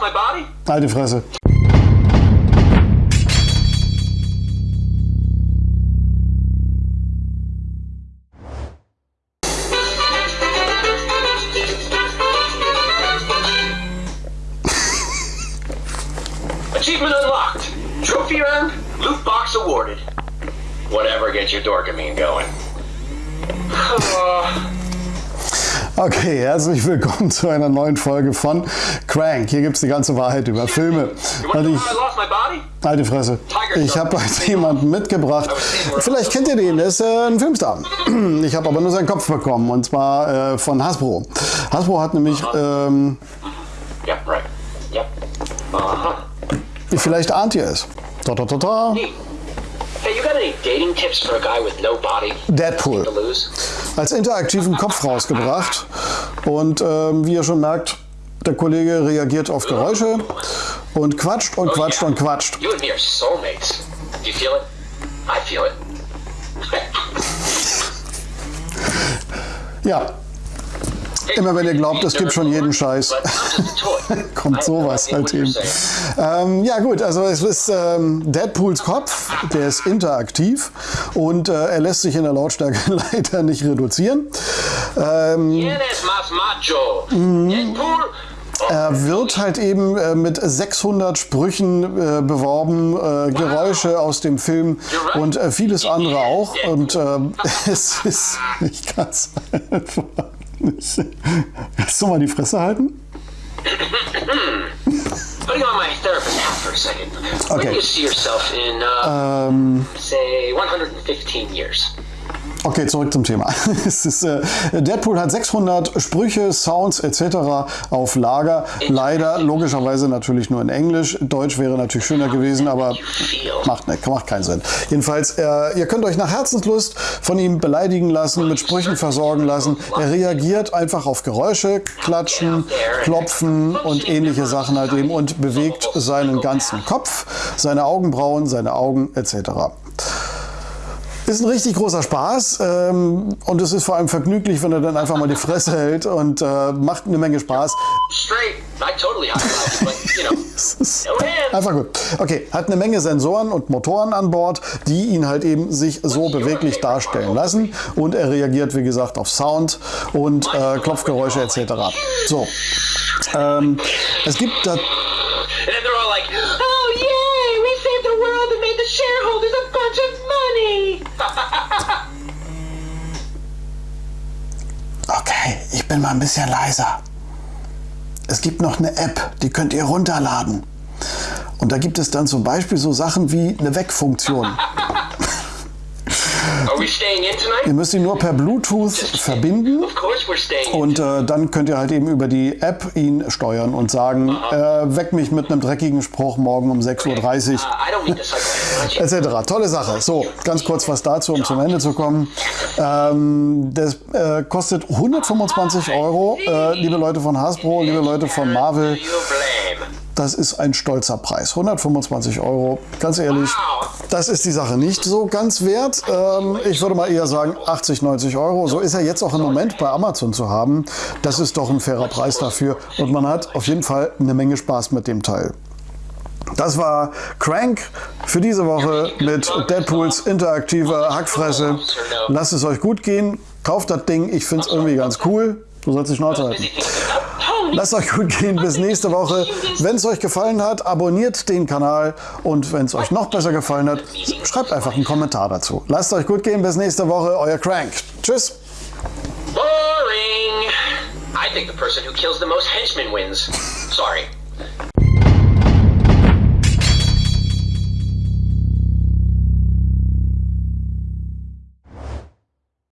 my body? Alte Fresse. Achievement unlocked. Trophy earned. Loot box awarded. Whatever gets your dorkamine going. Uh, Okay, herzlich willkommen zu einer neuen Folge von Crank. Hier gibt es die ganze Wahrheit über Filme. Und ich, alte Fresse. Ich habe heute jemanden mitgebracht. Vielleicht kennt ihr den, der ist äh, ein Filmstar. Ich habe aber nur seinen Kopf bekommen und zwar äh, von Hasbro. Hasbro hat nämlich, ähm, Yep, right. Yep. Uh-huh. vielleicht ahnt ihr es. -ta -ta -ta. Hey, you got any dating tips for a guy with no body Deadpool. als interaktiven Kopf rausgebracht. Und ähm, wie ihr schon merkt, der Kollege reagiert auf Geräusche und quatscht und quatscht und quatscht. You and me are soulmates. Do you feel it? I feel it. Ja, immer wenn ihr glaubt, es gibt schon jeden Scheiß. Kommt sowas halt eben. Ähm, ja gut, also es ist ähm, Deadpools Kopf, der ist interaktiv und äh, er lässt sich in der Lautstärke leider nicht reduzieren. Ähm. Oh, Er wird halt eben äh, mit 600 Sprüchen äh, beworben, äh, Geräusche aus dem Film und äh, vieles andere auch. Und ähm, es ist, ich kann es einfach. Kannst du mal die Fresse halten? putting on my therapist hat for a second. Where Okay. do you see yourself in, uh, Ähm, say, 115 years? Okay, zurück zum Thema. Ist, äh, Deadpool hat 600 Sprüche, Sounds etc. auf Lager. Leider logischerweise natürlich nur in Englisch. Deutsch wäre natürlich schöner gewesen, aber macht, ne, macht keinen Sinn. Jedenfalls, äh, ihr könnt euch nach Herzenslust von ihm beleidigen lassen, mit Sprüchen versorgen lassen. Er reagiert einfach auf Geräusche, Klatschen, Klopfen und ähnliche Sachen halt eben und bewegt seinen ganzen Kopf, seine Augenbrauen, seine Augen etc. Ist ein richtig großer Spaß ähm, und es ist vor allem vergnüglich, wenn er dann einfach mal die Fresse hält und äh, macht eine Menge Spaß. Einfach gut. Okay, hat eine Menge Sensoren und Motoren an Bord, die ihn halt eben sich so beweglich darstellen lassen und er reagiert, wie gesagt, auf Sound und äh, Klopfgeräusche etc. So, ähm, es gibt da ich bin mal ein bisschen leiser. Es gibt noch eine App, die könnt ihr runterladen. Und da gibt es dann zum Beispiel so Sachen wie eine Wegfunktion. Are we staying in tonight? Ihr müsst ihn nur per Bluetooth verbinden Of course we're staying in. und äh, dann könnt ihr halt eben über die App ihn steuern und sagen, äh, weck mich mit einem dreckigen Spruch morgen um 6.30 Uhr. Uh, you. etc. Tolle Sache. So, ganz kurz was dazu, um zum Ende zu kommen. Ähm, das äh, kostet 125 Euro, äh, liebe Leute von Hasbro, liebe Leute von Marvel. Das ist ein stolzer Preis. 125 Euro. Ganz ehrlich, das ist die Sache nicht so ganz wert. Ähm, ich würde mal eher sagen 80, 90 Euro. So ist er jetzt auch im Moment bei Amazon zu haben. Das ist doch ein fairer Preis dafür. Und man hat auf jeden Fall eine Menge Spaß mit dem Teil. Das war Crank für diese Woche mit Deadpools interaktiver Hackfresse. Lasst es euch gut gehen. Kauft das Ding. Ich finde es irgendwie ganz cool. Du sollst die Schnauze halten. Lasst euch gut gehen, bis nächste Woche. Wenn es euch gefallen hat, abonniert den Kanal und wenn es euch noch besser gefallen hat, schreibt einfach einen Kommentar dazu. Lasst euch gut gehen, bis nächste Woche, euer Crank. Tschüss. Boring. I think the person who kills the most henchmen wins. Sorry.